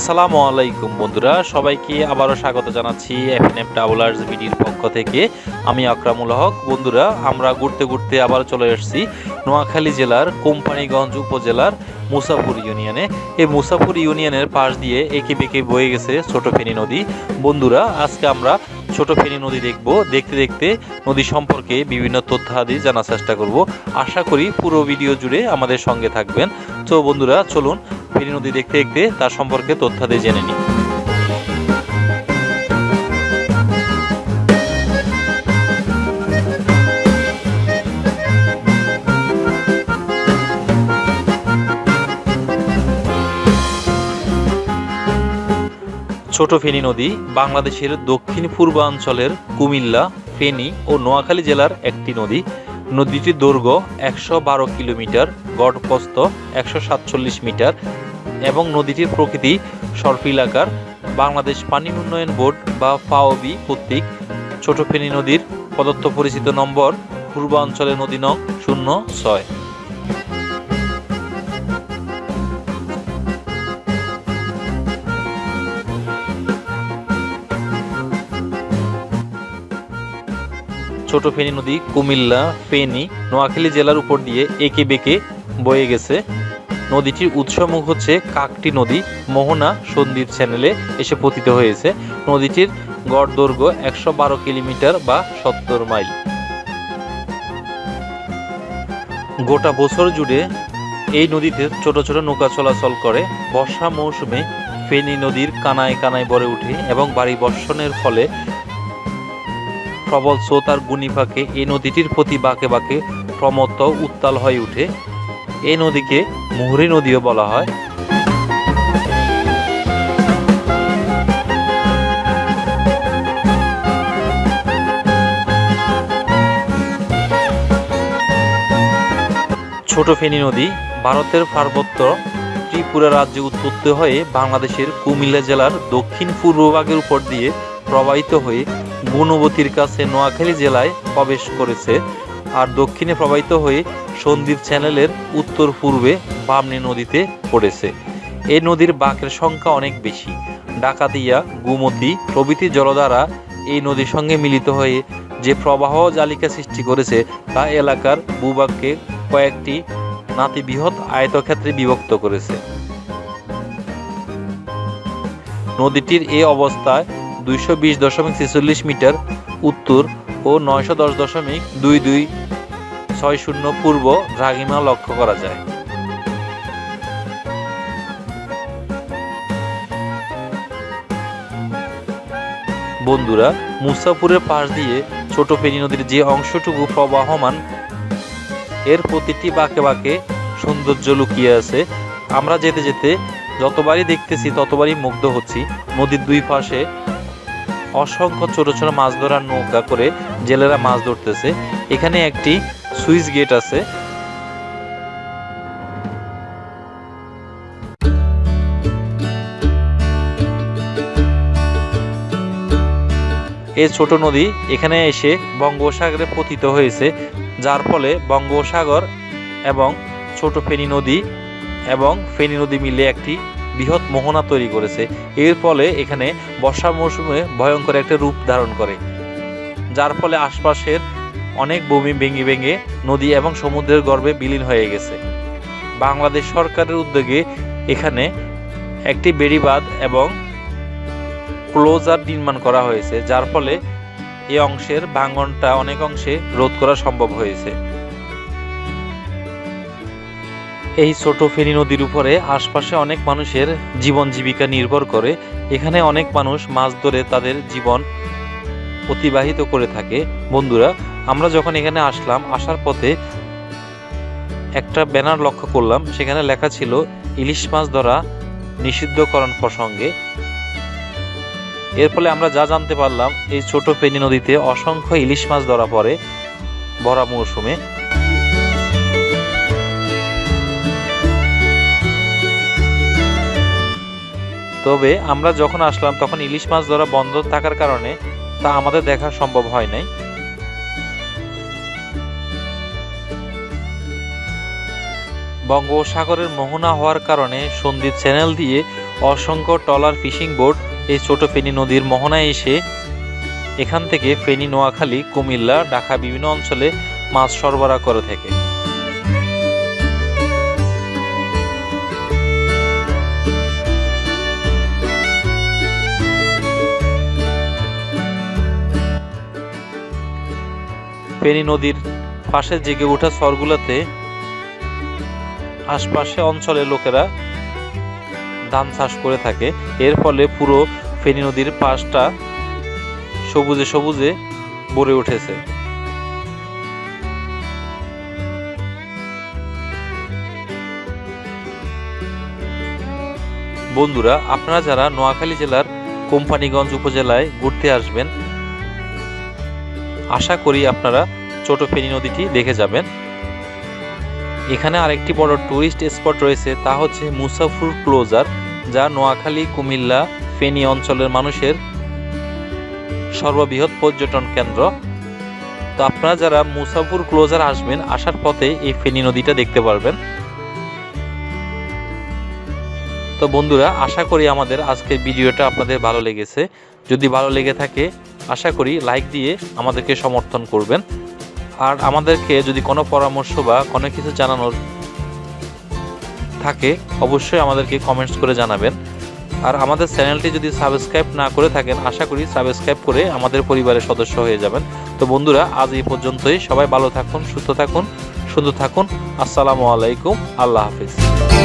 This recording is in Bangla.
আসসালামু আলাইকুম বন্ধুরা, সবাইকে আবারও স্বাগত জানাচ্ছি এফএনএফ ট্রাভেলার্স বিডির পক্ষ থেকে। আমি আকরামুল হক। বন্ধুরা, আমরা ঘুরতে ঘুরতে আবার চলে এসেছি নোয়াখালী জেলার কোম্পানিগঞ্জ উপজেলার মুসাফুর ইউনিয়নে। এই মুসাফুর ইউনিয়নের পাশ দিয়ে এঁকে বেঁকে বয়ে গেছে ছোট ফেনী নদী। বন্ধুরা, আজকে আমরা ছোট ফেনী নদী দেখব। দেখতে দেখতে নদী সম্পর্কে বিভিন্ন তথ্যাদি জানার চেষ্টা করব। আশা করি পুরো ভিডিও জুড়ে আমাদের সঙ্গে থাকবেন। তো বন্ধুরা, চলুন ফেনী নদী দেখতে দেখতে তার সম্পর্কে তথ্যাদি জেনে নিই। ছোট ফেনী নদী বাংলাদেশের দক্ষিণ পূর্বাঞ্চলের কুমিল্লা, ফেনী ও নোয়াখালী জেলার একটি নদী। নদীটির দৈর্ঘ্য একশো বারো কিলোমিটার গড়প্রস্থ একশো সাতচল্লিশ মিটার এবং নদীটির প্রকৃতি সর্পিলাকার বাংলাদেশ পানি উন্নয়ন বোর্ড বা ফাওবি কর্তৃক ছোট ফেনী নদীর প্রদত্ত পরিচিত নম্বর পূর্বাঞ্চলের নদী নং শূন্য ছয়। ছোট ফেনী নদী, কুমিল্লা, ফেনী, নোয়াখালী জেলার উপর দিয়ে একে বেঁকে বয়ে গেছে। নদীটির উৎসমুখ হচ্ছে কাকটি নদী, মোহনা সন্দ্বীপ চ্যানেলে এসে পতিত হয়েছে। নদীটির গড় দৈর্ঘ্য একশো বারো কিলোমিটার বা সত্তর মাইল। গোটা বছর জুড়ে এই নদীতে ছোট ছোট নৌকা চলাচল করে। বর্ষা মৌসুমে ফেনী নদীর কানায় কানায় ভরে ওঠে এবং বাড়ি বর্ষণের ফলে প্রবল স্রোত আর গুণিফাকে এই নদীটির প্রতি বাঁকে বাঁকে প্রমত্ত উত্তাল হয়ে উঠে এই নদীকে মুহুরী নদীও বলা হয়। ছোট ফেনী নদী ভারতের পার্বত্য ত্রিপুরা রাজ্যে উৎপত্তি হয়ে বাংলাদেশের কুমিল্লা জেলার দক্ষিণ পূর্বভাগের উপর দিয়ে প্রবাহিত হয়ে গুণবতীর কাছে নোয়াখালী জেলায় প্রবেশ করেছে আর দক্ষিণে প্রবাহিত হয়ে সন্দ্বীপ চ্যানেলের উত্তর পূর্বে বামনি নদীতে পড়েছে। এই নদীর বাঁকের সংখ্যা অনেক বেশি। ডাকাতিয়া, গুমতি প্রভৃতি জলধারা এই নদীর সঙ্গে মিলিত হয়ে যে প্রবাহ জালিকা সৃষ্টি করেছে তা এলাকার ভূভাগকে কয়েকটি নাতিবৃহৎ আয়তক্ষেত্রে বিভক্ত করেছে। নদীটির এই অবস্থায় দুইশো বিশ দশমিক ছেচল্লিশ মিটার উত্তর ও নয়শো দশ দশমিক দুই দুই ছয় শূন্য পূর্ব দ্রাঘিমা লক্ষ্য করা যায়। বন্ধুরা মুসাপুরের পাশ দিয়ে ছোট ফেনী নদীর যে অংশটুকু প্রবাহমান, এর প্রতিটি বাঁকে বাঁকে সৌন্দর্য লুকিয়ে আছে। আমরা যেতে যেতে যতবারই দেখতেছি ততবারই মুগ্ধ হচ্ছি। নদীর দুই পাশে অসংখ্য ছোট ছোট মাছ ধরার নৌকা করে জেলেরা মাছ ধরতেছে। এখানে একটি সুইচ গেট আছে। এই ছোট নদী এখানে এসে বঙ্গোপসাগরে পতিত হয়েছে, যার ফলে বঙ্গোপসাগর এবং ছোট ফেনী নদী এবং ফেনী নদী মিলে একটি বৃহৎ মোহনা তৈরি করেছে। এর ফলে এখানে বর্ষা মৌসুমে ভয়ঙ্কর একটা রূপ ধারণ করে। যার ফলে আশপাশের অনেক ভূমি ভেঙে ভেঙে নদী এবং সমুদ্রের গর্ভে বিলীন হয়ে গেছে। বাংলাদেশ সরকারের উদ্যোগে এখানে একটি বেড়িবাঁধ এবং ক্লোজার নির্মাণ করা হয়েছে, যার ফলে এই অংশের ভাঙনটা অনেক অংশে রোধ করা সম্ভব হয়েছে। এই ছোট ফেনী নদীর উপরে আশপাশে অনেক মানুষের জীবন জীবিকা নির্ভর করে। এখানে অনেক মানুষ মাছ ধরে তাদের জীবন অতিবাহিত করে থাকে। বন্ধুরা, আমরা যখন এখানে আসলাম, আসার পথে একটা ব্যানার লক্ষ্য করলাম। সেখানে লেখা ছিল, ইলিশ মাছ ধরা নিষিদ্ধকরণ প্রসঙ্গে। এর ফলে আমরা যা জানতে পারলাম, এই ছোট ফেনী নদীতে অসংখ্য ইলিশ মাছ ধরা পড়ে ভরা মৌসুমে। তবে আমরা যখন আসলাম, তখন ইলিশ মাছ ধরা বন্ধ থাকার কারণে তা আমাদের দেখা সম্ভব হয় নাই। বঙ্গোপসাগরের মোহনা হওয়ার কারণে সন্দ্বীপ চ্যানেল দিয়ে অসংখ্য টলার ফিশিং বোট এই ছোট ফেনী নদীর মোহনায় এসে এখান থেকে ফেনী, নোয়াখালী, কুমিল্লা ঢাকা বিভিন্ন অঞ্চলে মাছ সরবরাহ করে থাকে। ফেনী নদীর পাশে জেগে ওঠা চরগুলোতে আশপাশে অঞ্চলের লোকেরা ধান চাষ করে থাকে। এর ফলে পুরো ফেনী নদীর পাশটা সবুজে সবুজে ভরে উঠেছে। বন্ধুরা, আপনারা যারা নোয়াখালী জেলার কোম্পানিগঞ্জ উপজেলায় ঘুরতে আসবেন আশা করি আপনারা ছোট ফেনী নদীটি দেখে যাবেন। এখানে আরেকটি বড় টুরিস্ট স্পট রয়েছে, তা হচ্ছে মুসাফুর ক্লোজার, যা নোয়াখালী, কুমিল্লা, ফেনী অঞ্চলের মানুষের সর্ববৃহৎ পর্যটন কেন্দ্র। তো আপনারা যারা মুসাফুর ক্লোজার আসবেন, আসার পথে এই ফেনী নদীটা দেখতে পারবেন। তো বন্ধুরা, আশা করি আমাদের আজকের ভিডিওটা আপনাদের ভালো লেগেছে। যদি ভালো লেগে থাকে আশা করি লাইক দিয়ে আমাদেরকে সমর্থন করবেন। আর আমাদেরকে যদি কোনো পরামর্শ বা কোনো কিছু জানানোর থাকে, অবশ্যই আমাদেরকে কমেন্টস করে জানাবেন। আর আমাদের চ্যানেলটি যদি সাবস্ক্রাইব না করে থাকেন, আশা করি সাবস্ক্রাইব করে আমাদের পরিবারের সদস্য হয়ে যাবেন। তো বন্ধুরা, আজ এই পর্যন্তই। সবাই ভালো থাকুন, সুস্থ থাকুন, সুন্দর থাকুন। আসসালামু আলাইকুম। আল্লাহ হাফিজ।